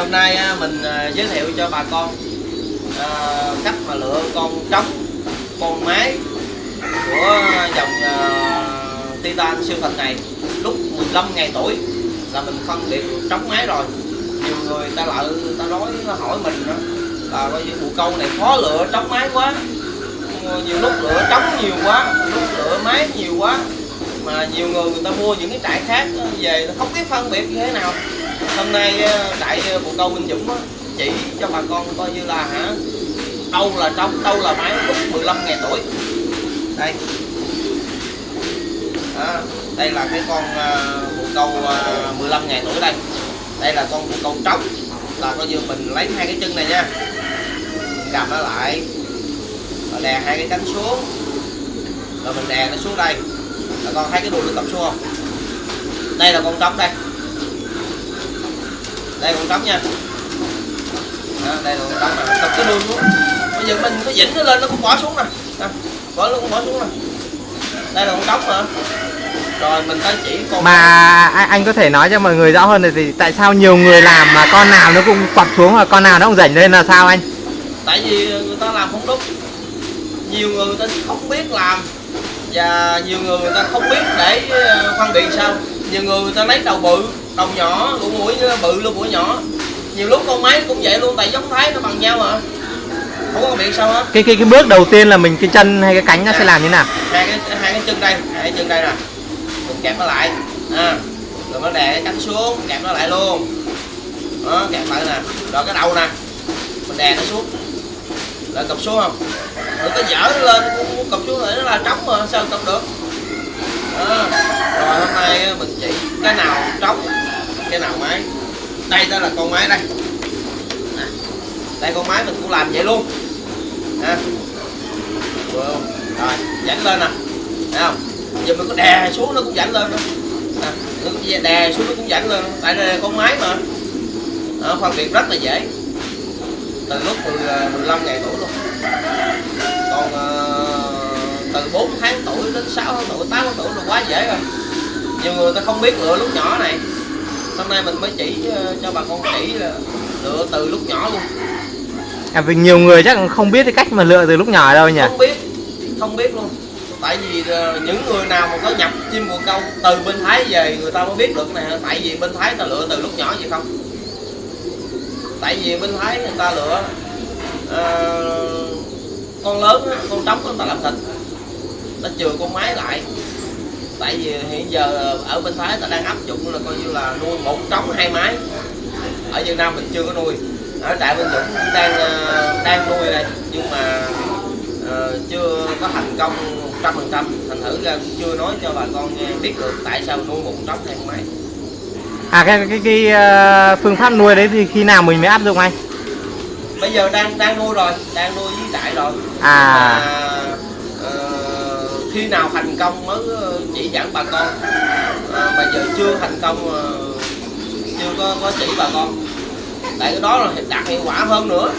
hôm nay à, mình à, giới thiệu cho bà con à, cách mà lựa con trống, con mái của dòng Titan siêu thật này. Lúc 15 ngày tuổi là mình phân biệt trống mái rồi. Nhiều người ta lại, ta nói hỏi mình đó là coi như bộ câu này khó lựa trống mái quá. Ờ, nhiều lúc lựa trống nhiều quá lúc lựa máy nhiều quá, mà nhiều người người ta mua những cái trại khác ờ, về nó không biết phân biệt như thế nào hôm nay ờ, đại ờ, bộ câu Minh Dũng chỉ cho bà con coi như là hả đâu là trống đâu là máy lúc 15 ngày tuổi. Đây. Đó, đây là cái con ờ, bộ câu 15 ngày tuổi đây. Đây là con bộ câu trống. Là coi như mình lấy hai cái chân này nha. Cầm nó lại. Rồi đè hai cái cánh xuống. Rồi mình đè nó xuống đây. Là con thấy cái đuôi nó cầm xuống không? Đây là con trống đây đây con trống nha. Đó, đây là con trống này cầm cái đuôi xuống. Bây giờ mình có dĩnh nó lên nó cũng bỏ xuống nè. Nè bỏ cũng bỏ xuống nè. Đây là con trống mà. Rồi mình tới chỉ con Mà anh, anh có thể nói cho mọi người rõ hơn là thì tại sao nhiều người làm mà con nào nó cũng quặp xuống và con nào nó cũng rảnh lên là sao anh? tại vì người ta làm không đúng. Nhiều người người ta không biết làm và nhiều người người ta không biết để ờ, phân biệt sao. Nhiều người người ta lấy đầu bự đầu nhỏ lỗ mũi bự lỗ mũi nhỏ. Nhiều lúc con máy cũng vậy luôn tại giống thái nó bằng nhau mà. Không có biệt sao hết. Cái cái cái bước đầu tiên là mình cái chân hay cái cánh nó sẽ làm như nào? hai cái hai cái chân đây hai cái chân đây nè. Mình kẹp nó lại. À, rồi nó đè cái cánh xuống kẹp nó lại luôn. Đó kẹp lại nè. Rồi cái đầu nè. Mình đè nó xuống. Là cặp xuống không? Rồi cái dở nó lên muốn cặp xuống rồi nó là trống mà sao cặp được? Đó. rồi hôm nay mình chỉ cái nào trống cái nào máy? Đây đó là con máy đây. Đây con máy mình cũng làm vậy luôn. Ha rồi dẫn lên nè. Thấy không? Giờ mình có đè xuống nó cũng dẫn lên nữa nè nó cũng đè xuống nó cũng dẫn lên. Tại đây là con máy mà. Nó phân biệt rất là dễ. Từ lúc 10, 15 à, ngày tuổi luôn. Còn à, từ 4 tháng tuổi đến 6 tháng tuổi 8 tháng tuổi là quá dễ rồi. Nhiều người ta không biết lựa lúc nhỏ này hôm nay mình mới chỉ ờ, cho bà con chỉ là lựa từ lúc nhỏ luôn. À, vì nhiều người chắc không biết cái cách mà lựa từ lúc nhỏ đâu nhỉ? không biết không biết luôn. Tại vì ờ, những người nào mà có nhập chim bồ câu từ bên thái về người ta mới biết được nè. Tại vì bên thái ta lựa từ lúc nhỏ vậy không? Tại vì bên thái người ta lựa ờ, con lớn con trống người ta làm thịt. Ta chừa con mái lại tại vì hiện giờ ở bên thái ta đang áp dụng là coi như là nuôi một trống hai mái. Ở việt nam mình chưa có nuôi. Ở trại bên dũng cũng đang ờ, đang nuôi đây. Nhưng mà ờ, chưa có thành công 100% thành thử ra cũng chưa nói cho bà con nghe biết được tại sao nuôi một trống hai mái. À cái cái cái ờ, phương pháp nuôi đấy thì khi nào mình mới áp dụng anh? bây giờ đang đang nuôi rồi đang nuôi với trại rồi. À. Mà, khi nào thành công mới ờ, chỉ dẫn bà con. À, bây giờ chưa thành công ờ, chưa có, có chỉ bà con. Tại cái đó là đạt hiệu quả hơn nữa.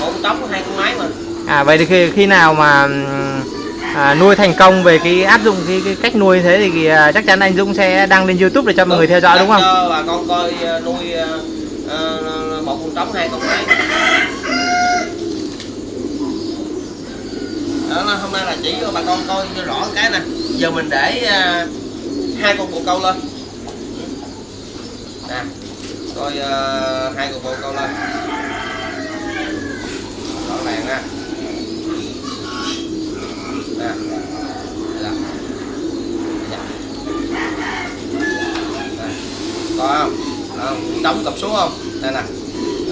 Một trống hai con máy mà À vậy thì khi, khi nào mà à, nuôi thành công về cái áp dụng cái, cái cách nuôi thế thì à, chắc chắn anh Dũng sẽ đăng lên YouTube để cho mọi người theo dõi đúng không? cho bà con coi ờ, nuôi ờ, một con trống hai con máy đó là hôm nay là chỉ cho bà con coi cho rõ cái nè. Giờ mình để ờ, hai con bồ câu lên. Nè coi ờ, hai con bồ câu lên. Rõ ràng nè. Nè coi không? Không đóng cặp xuống không? Đây nè.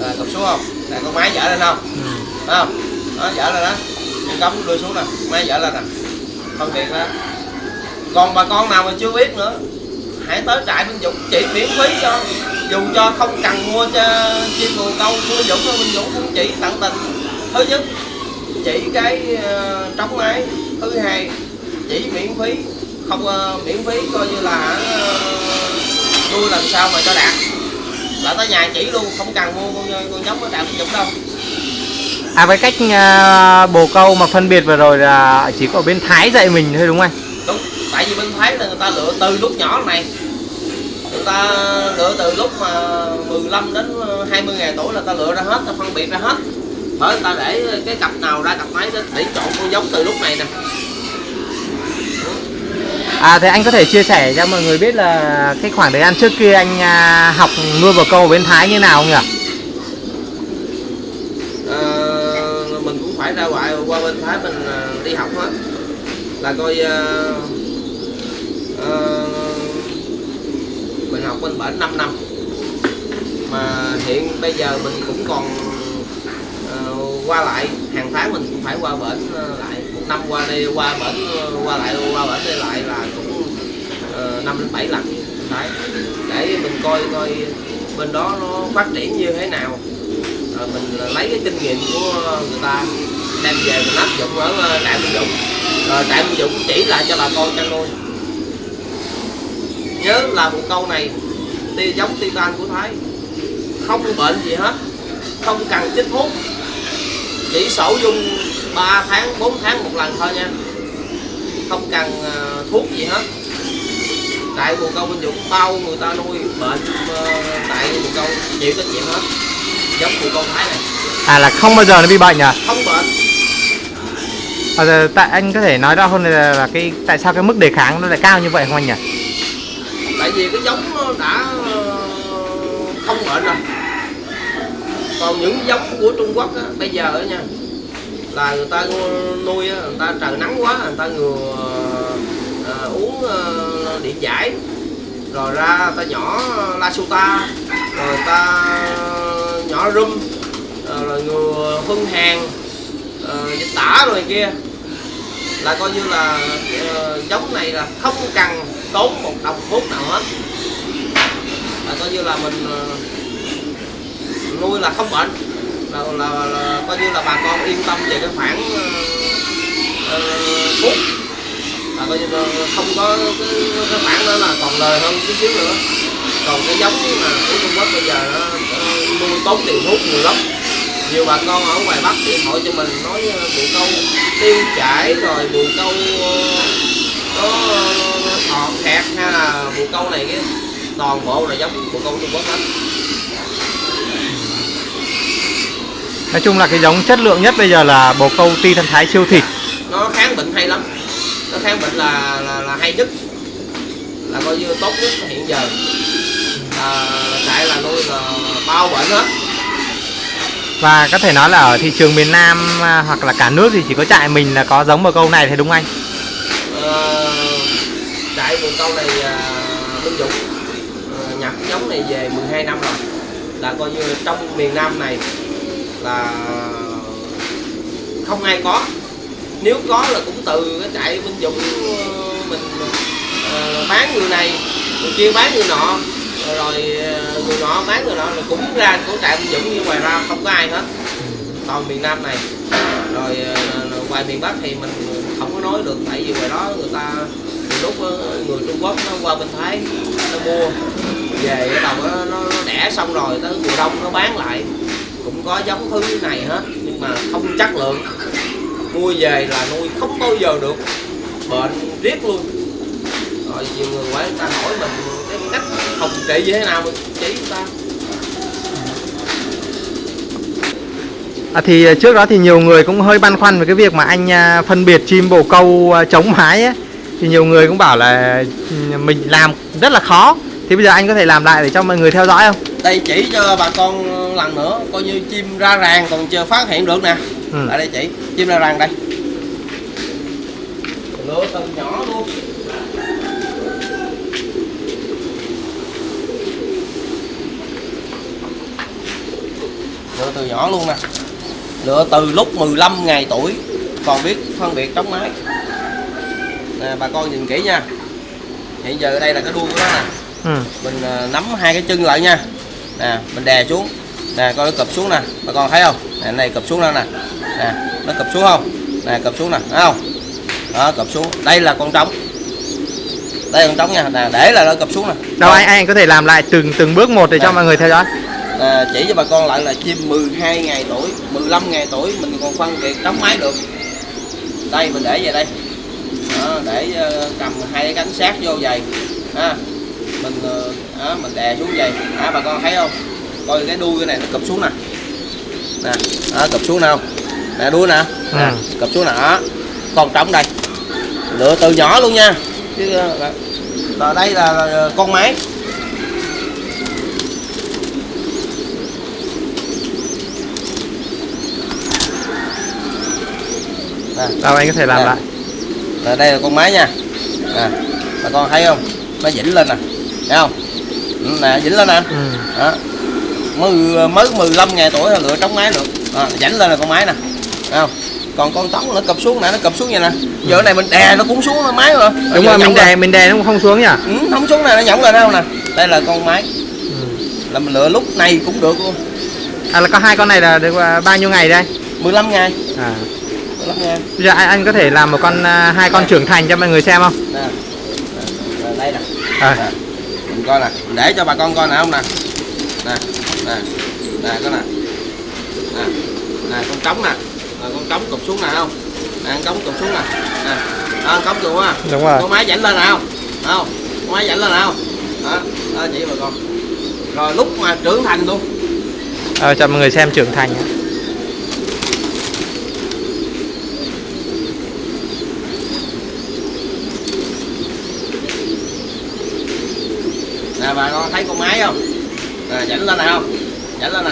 À, cặp xuống không? Nè con máy dở lên không? Ừ. Không? Đó dở lên đó cắm đưa xuống nè. Máy dở lên nè. Phân biệt đó còn bà con nào mà chưa biết nữa hãy tới trại Minh Dũng chỉ miễn phí cho. Dù cho không cần mua cho chim bồ câu mua Dũng thôi Minh Dũng cũng chỉ tận tình. Thứ nhất chỉ cái uh, trống máy thứ hai chỉ miễn phí không uh, miễn phí coi như là ờ, nuôi uh, làm sao mà cho đạt. Là tới nhà chỉ luôn không cần mua con con giống ở trại Minh Dũng đâu. À với cách à, bồ câu mà phân biệt vừa rồi là chỉ có bên Thái dạy mình thôi đúng không anh? đúng tại vì bên thái là người ta lựa từ lúc nhỏ này người ta lựa từ lúc mà 15 đến 20 ngày tuổi là ta lựa ra hết ta phân biệt ra hết bởi ta để cái cặp nào ra cặp máy để, để chọn con giống từ lúc này nè À thế anh có thể chia sẻ cho mọi người biết là cái khoảng thời gian trước kia anh à, học nuôi bồ câu ở bên Thái như nào không nhỉ? Ờ, phải ra ngoại qua bên Thái mình ờ, đi học hết. Là coi uh, uh, mình học bên bển 5 năm. Mà hiện bây giờ mình cũng còn uh, qua lại hàng tháng mình cũng phải qua bển uh, lại. Một năm qua đây qua bển uh, qua lại qua bển đây lại là cũng năm đến bảy lần. Đấy để mình coi coi bên đó nó phát triển như thế nào. Rồi mình lấy cái kinh nghiệm của người ta đem về mình áp dụng ở ờ, trại Minh Dũng rồi trại Minh Dũng chỉ lại cho bà con chăn nuôi. Nhớ là một câu này ti giống titan của Thái. Không bệnh gì hết không cần chích thuốc. Chỉ sổ dung 3 tháng 4 tháng một lần thôi nha. Không cần ờ, thuốc gì hết. Tại bồ câu Minh Dũng bao người ta nuôi bệnh ờ, tại bồ câu chịu trách nhiệm hết. Giống bồ câu Thái này. À là không bao giờ nó bị bệnh à? không bệnh À, giờ tại anh có thể nói rõ hơn là, là cái tại sao cái mức đề kháng nó lại cao như vậy không anh nhỉ? tại vì cái giống nó đã ờ, không bệnh rồi. Còn những giống của Trung Quốc á, bây giờ á nha là người ta nuôi á, người ta trời nắng quá người ta ngừa ờ, ờ uống ờ, điện giải. Rồi ra người ta nhỏ la suta, rồi ta ờ, nhỏ rum rồi ngừa phân hàng ờ, dịch tả rồi kia là coi như là uh, giống này là không cần tốn một đồng thuốc nào hết. Là coi như là mình uh, nuôi là không bệnh. Là, là, là coi như là bà con yên tâm về cái khoản uh, thuốc. Là coi như là không có cái, cái khoản đó là còn lời hơn chút xíu nữa. Còn cái giống mà của Trung Quốc bây giờ nó nuôi tốn tiền thuốc nhiều lắm nhiều bà con ở ngoài Bắc điện thoại cho mình nói ờ, bồ câu tiêu chảy rồi bồ câu ờ, có ờ, thọt kẹt hay là bồ câu này cái toàn bộ là giống bồ câu Trung Quốc hết. Nói chung là cái giống chất lượng nhất bây giờ là bồ câu ti thân thái siêu thịt. nó kháng bệnh hay lắm. Nó kháng bệnh là là, là hay nhất. Là coi như tốt nhất hiện giờ. À, trại là nuôi là bao bệnh hết và có thể nói là ở thị trường miền Nam à, hoặc là cả nước thì chỉ có trại mình là có giống bồ câu này thì đúng anh? Ờ, trại vườn câu này à, Minh Dũng. Ờ, Nhập giống này về 12 năm rồi. Là coi như trong miền Nam này là không ai có. Nếu có là cũng từ cái trại Minh Dũng ờ, mình ờ, bán người này người kia bán người nọ rồi người nọ bán người nọ là cũng ra của trại ông Dũng nhưng ngoài ra không có ai hết. Toàn miền Nam này. Rồi ờ, ngoài miền Bắc thì mình không có nói được tại vì ngoài đó người ta lúc ờ, người Trung Quốc nó qua bên Thái nó mua. Về cái đầu nó, nó, đẻ xong rồi tới mùa đông nó bán lại. Cũng có giống thứ này hết nhưng mà không chất lượng. Mua về là nuôi không bao giờ được. Bệnh riết luôn. Rồi nhiều người quay người ta hỏi mình cách phòng trị như thế nào mình chỉ người ta À, thì à, trước đó thì nhiều người cũng hơi băn khoăn về cái việc mà anh à, phân biệt chim bồ câu à, chống mái ấy. Thì nhiều người cũng bảo là ừ, mình làm rất là khó Thì bây giờ anh có thể làm lại để cho mọi người theo dõi không? đây chỉ cho bà con lần nữa coi như chim ra ràng còn chưa phát hiện được nè Ừ. lại đây chỉ chim ra ràng đây lựa từ nhỏ luôn lựa từ nhỏ luôn nè. Lựa từ lúc 15 ngày tuổi. Còn biết phân biệt trống mái. Nè bà con nhìn kỹ nha. Hiện giờ đây là cái đuôi của nó nè. Ừ. mình à, nắm hai cái chân lại nha. Nè mình đè xuống. Nè coi nó cụp xuống nè. Bà con thấy không? Nè này cụp xuống đó nè. Nè nó cụp xuống không? Nè cụp xuống nè. Thấy không? Đó cụp xuống. Đây là con trống. Đây con trống nha. Nè để là nó cụp xuống nè. Đâu anh anh có thể làm lại từng từng bước một để cho mọi người theo dõi à, chỉ cho bà con lại là chim 12 ngày tuổi 15 ngày tuổi mình còn phân biệt trống máy được. Đây mình để về đây. Đó, để ờ, cầm hai cái cánh sát vô vậy ha mình ờ, đó, mình đè xuống vậy à, bà con thấy không? Coi cái đuôi cái này nó cụp xuống nè. Nè đó, cụp xuống nào. Nè đuôi nè. Nè Ừ. cụp xuống nè. Đó còn trống đây. Lựa từ nhỏ luôn nha. Chứ ờ, là, là đây là con máy nè đâu anh có thể làm Nè. lại. Đây là con máy nha. Nè bà con thấy không? Nó dĩnh lên nè. Thấy không? Ừ, nè dĩnh lên nè. Ừ. đó. Mới mới 15 ngày tuổi là lựa trống máy được. À, dảnh lên là con máy nè. Thấy không? Còn con trống nó cập xuống nè nó cập xuống vậy nè. Giờ cái này mình đè nó cũng xuống nó máy rồi. Đúng rồi mình đè mình đè nó không xuống nhỉ ừ, không xuống này nó nhỏng lên đâu nè? Đây là con máy. Ừ. là mình lựa lúc này cũng được luôn. À là có hai con này là được à, bao nhiêu ngày đây? 15 ngày. À 15 ngày bây giờ anh, có thể làm một con à, hai con trưởng thành cho mọi người xem không? Nè Nè, nè, đây nè. À. Mình coi nè. Mình để cho bà con coi nè không nè? Nè nè. Nè cái nè. Nè. Nè con trống nè. Nè con trống cụp xuống nè không? Nè con trống cụp xuống nè. Nè. Đó, con trống cụp á đúng rồi. Con máy dảnh lên nè không? Không? Con máy dảnh lên nè không? Đó đó chỉ bà con. Rồi lúc mà trưởng thành luôn. Ờ, cho mọi người xem trưởng thành bà con thấy con máy không? Nè dảnh lên nè không? Dảnh lên nè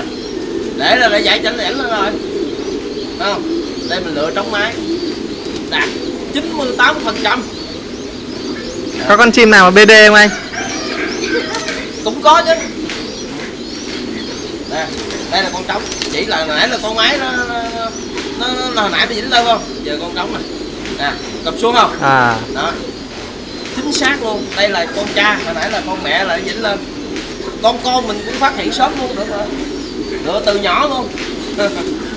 để ra để giải chảnh dảnh lên rồi. Không? Đây mình lựa trống máy đạt 98 phần trăm. Có con chim nào mà BD không anh? Cũng có chứ. Nè đây là con trống. Chỉ là nãy là con máy nó nó, nó, nó, hồi nãy nó dính lên không? Giờ con trống nè. Nè cập xuống không? À. Đó chính xác luôn. Đây là con cha, hồi nãy là con mẹ lại dính lên con con mình cũng phát hiện sớm luôn được rồi được từ nhỏ luôn.